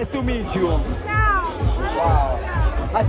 Este nice to meet you. Ciao.